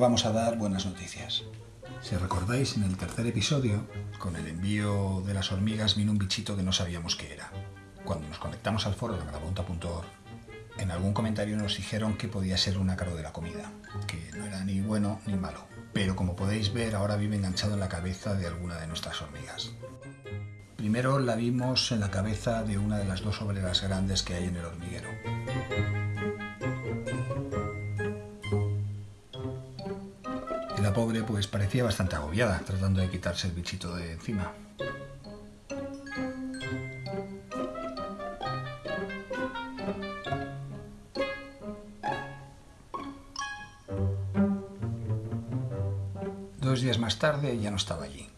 vamos a dar buenas noticias. Si recordáis, en el tercer episodio, con el envío de las hormigas vino un bichito que no sabíamos qué era. Cuando nos conectamos al foro de marabunta.org, en algún comentario nos dijeron que podía ser un ácaro de la comida, que no era ni bueno ni malo. Pero como podéis ver, ahora vive enganchado en la cabeza de alguna de nuestras hormigas. Primero la vimos en la cabeza de una de las dos obreras grandes que hay en el hormiguero. La pobre pues parecía bastante agobiada, tratando de quitarse el bichito de encima. Dos días más tarde ya no estaba allí,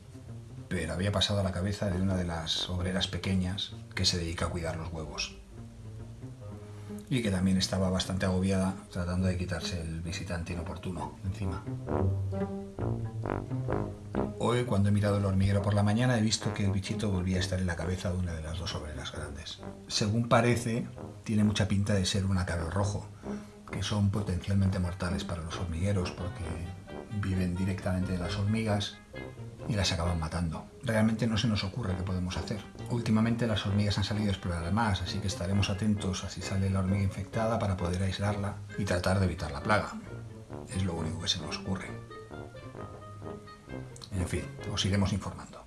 pero había pasado a la cabeza de una de las obreras pequeñas que se dedica a cuidar los huevos y que también estaba bastante agobiada tratando de quitarse el visitante inoportuno encima. Hoy, cuando he mirado el hormiguero por la mañana, he visto que el bichito volvía a estar en la cabeza de una de las dos obreras grandes. Según parece, tiene mucha pinta de ser un ácaro rojo, que son potencialmente mortales para los hormigueros porque viven directamente de las hormigas y las acaban matando. Realmente no se nos ocurre qué podemos hacer. Últimamente las hormigas han salido a explorar más, así que estaremos atentos a si sale la hormiga infectada para poder aislarla y tratar de evitar la plaga. Es lo único que se nos ocurre. En fin, os iremos informando.